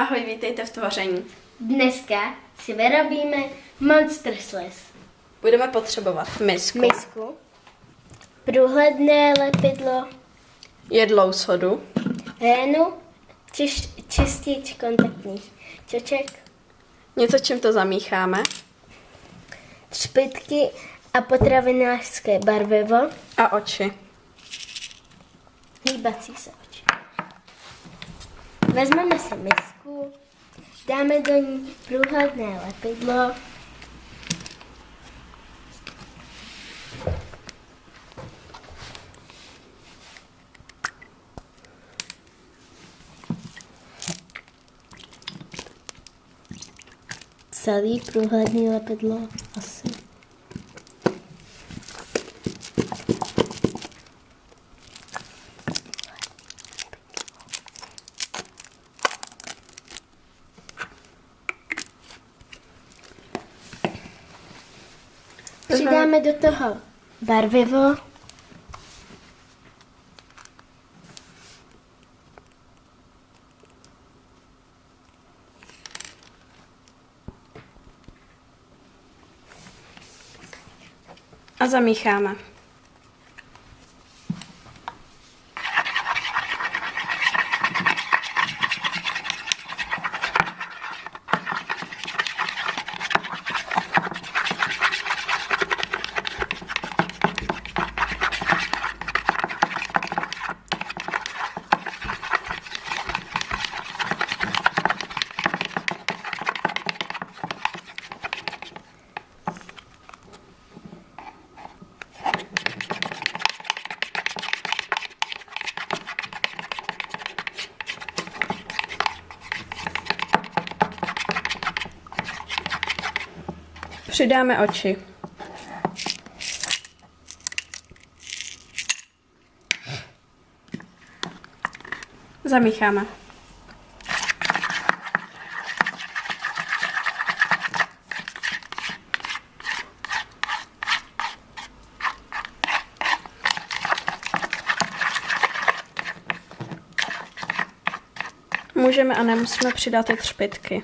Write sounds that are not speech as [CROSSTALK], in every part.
Ahoj, vítejte v tvoření. Dneska si vyrobíme Monster Slice. Budeme potřebovat misku, Misku, průhledné lepidlo, jedlou sodu, rénu, čiš, čistič kontaktních čoček, něco, čím to zamícháme špitky a potravinářské barvivo, a oči. hýbací se oči. Vezmeme si misku, dáme do ní průhledné lepidlo, celý průhledný lepidlo asi. Přidáme do toho barvivo. A zamícháme. Přidáme oči. Zamícháme. Můžeme a nemusíme přidat ty třpitky.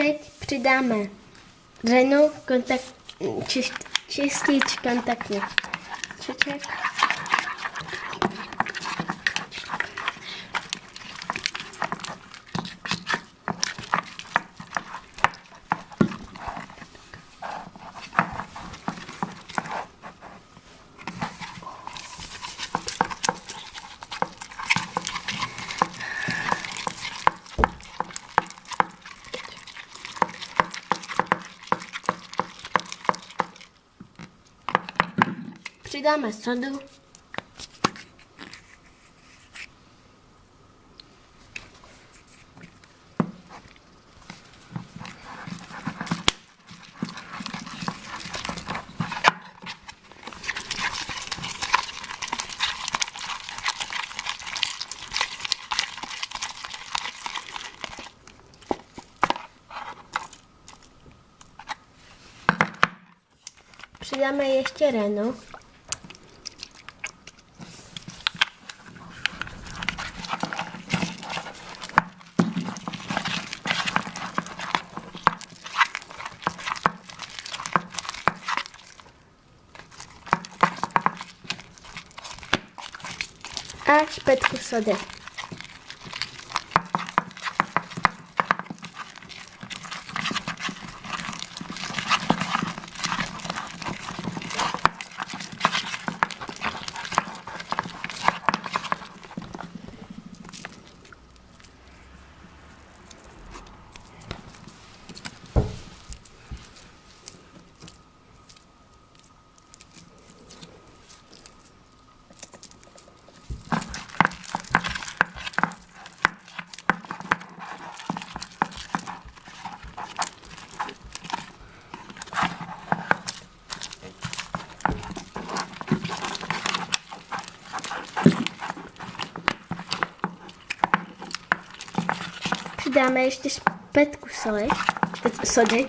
Teď přidáme řenu, kontakt, čist, čistič kontaktních čoček. Přidáme sodu. Přidáme ještě renu. A špetku sody. Dáme ještě špetku soli. Teď sody.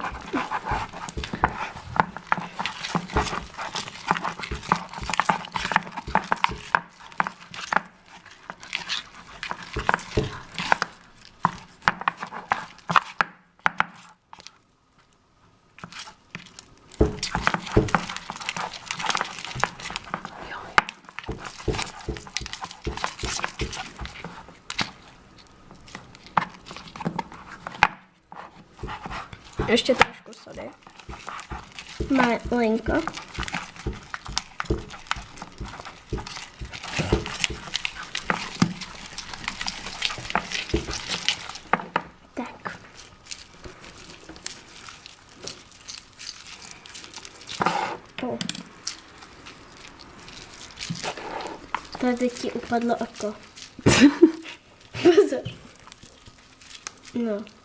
Ještě trošku sody. Malinko. Tak. O. Tady ti upadlo oko. [LAUGHS] Pozor. No.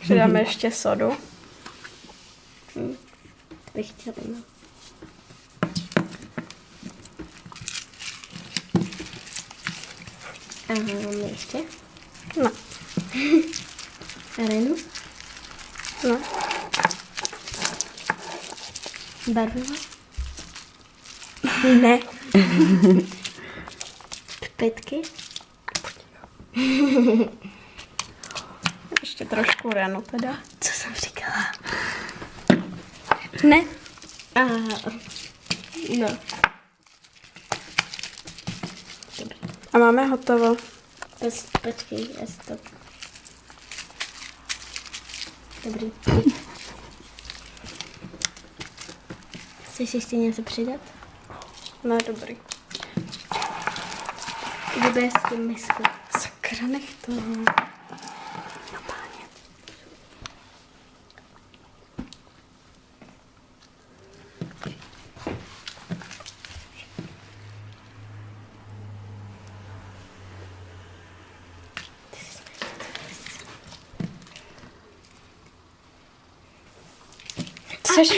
Přidáme ještě sodu. Bych chtěla. Aha, máme ještě. No, Arenu. no. Barvivo. Ne. [LAUGHS] Špetky. [LAUGHS] Ještě trošku renu teda. Co jsem říkala? Ne. Aha. No. Dobrý. A máme hotovo. Pes, počkej, já si to... Dobrý. Chceš ještě něco přidat? Ne, dobrý. Vybere si misku. Sakra, to. No páně. Což?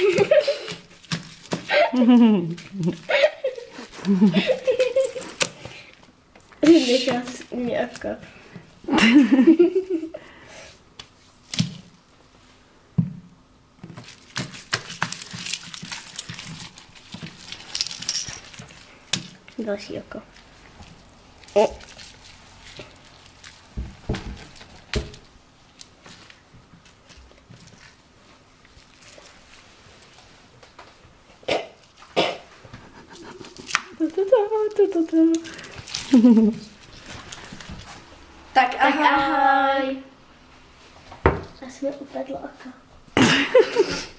[LAUGHS] Nechala jsi mě oko. Další oko. O. Tak Tak ahoj. Asi mi upadlo oko. [LAUGHS]